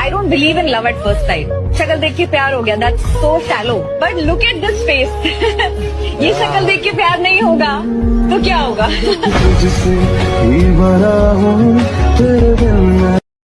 I don't believe in love at first time شکل دیکھ کے پیار ہو گیا this so shallow but look at this face یہ شکل دیکھ کے پیار نہیں ہوگا تو کیا ہوگا